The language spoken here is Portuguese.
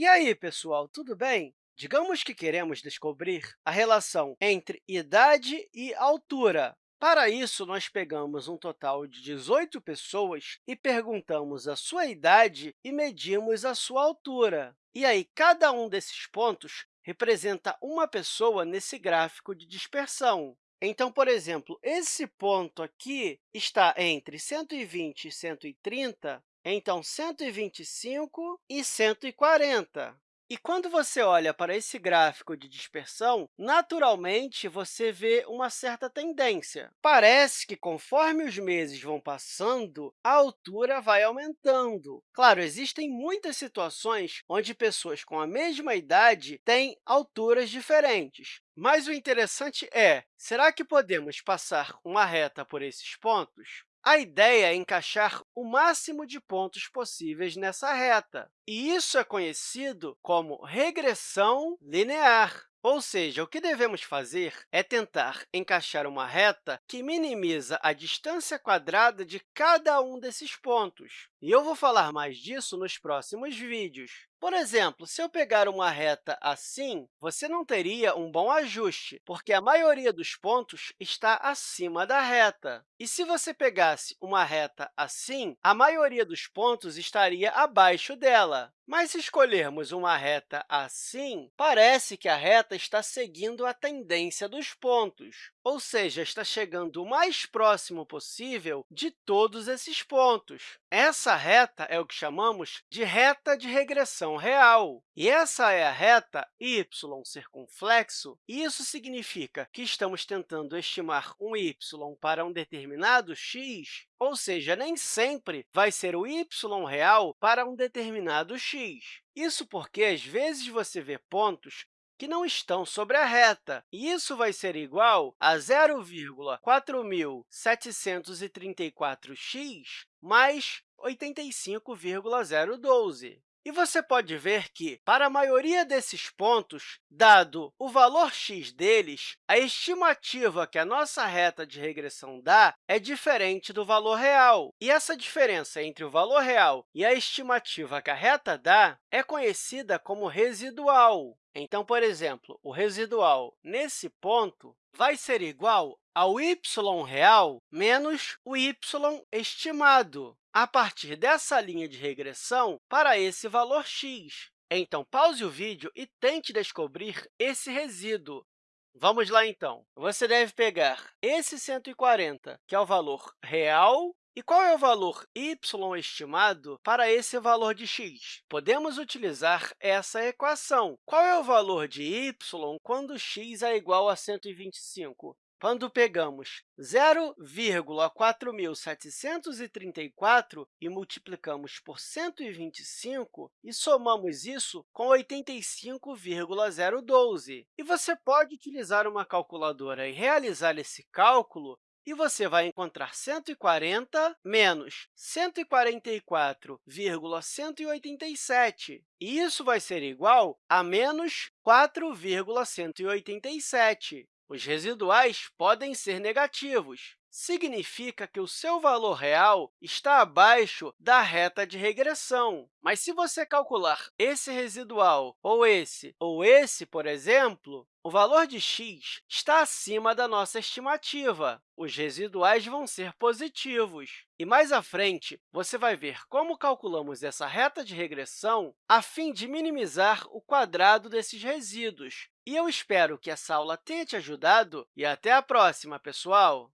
E aí, pessoal, tudo bem? Digamos que queremos descobrir a relação entre idade e altura. Para isso, nós pegamos um total de 18 pessoas e perguntamos a sua idade e medimos a sua altura. E aí, cada um desses pontos representa uma pessoa nesse gráfico de dispersão. Então, por exemplo, esse ponto aqui está entre 120 e 130, então 125 e 140. E quando você olha para esse gráfico de dispersão, naturalmente, você vê uma certa tendência. Parece que, conforme os meses vão passando, a altura vai aumentando. Claro, existem muitas situações onde pessoas com a mesma idade têm alturas diferentes. Mas o interessante é, será que podemos passar uma reta por esses pontos? A ideia é encaixar o máximo de pontos possíveis nessa reta, e isso é conhecido como regressão linear. Ou seja, o que devemos fazer é tentar encaixar uma reta que minimiza a distância quadrada de cada um desses pontos. E eu vou falar mais disso nos próximos vídeos. Por exemplo, se eu pegar uma reta assim, você não teria um bom ajuste, porque a maioria dos pontos está acima da reta. E se você pegasse uma reta assim, a maioria dos pontos estaria abaixo dela. Mas se escolhermos uma reta assim, parece que a reta está seguindo a tendência dos pontos, ou seja, está chegando o mais próximo possível de todos esses pontos. Essa reta é o que chamamos de reta de regressão real. E essa é a reta y circunflexo, isso significa que estamos tentando estimar um y para um determinado x, ou seja, nem sempre vai ser o y real para um determinado Isso porque, às vezes, você vê pontos que não estão sobre a reta. E isso vai ser igual a 0,4734x mais 85,012. E você pode ver que, para a maioria desses pontos, dado o valor x deles, a estimativa que a nossa reta de regressão dá é diferente do valor real. E essa diferença entre o valor real e a estimativa que a reta dá é conhecida como residual. Então, por exemplo, o residual nesse ponto vai ser igual ao y real menos o y estimado a partir dessa linha de regressão para esse valor x. Então, pause o vídeo e tente descobrir esse resíduo. Vamos lá, então. Você deve pegar esse 140, que é o valor real, e qual é o valor y estimado para esse valor de x? Podemos utilizar essa equação. Qual é o valor de y quando x é igual a 125? Quando pegamos 0,4734 e multiplicamos por 125 e somamos isso com 85,012. E você pode utilizar uma calculadora e realizar esse cálculo e você vai encontrar 140 menos 144,187. E isso vai ser igual a menos 4,187. Os residuais podem ser negativos. Significa que o seu valor real está abaixo da reta de regressão. Mas se você calcular esse residual, ou esse, ou esse, por exemplo, o valor de x está acima da nossa estimativa. Os residuais vão ser positivos. E mais à frente, você vai ver como calculamos essa reta de regressão a fim de minimizar o quadrado desses resíduos. E eu espero que essa aula tenha te ajudado e até a próxima, pessoal!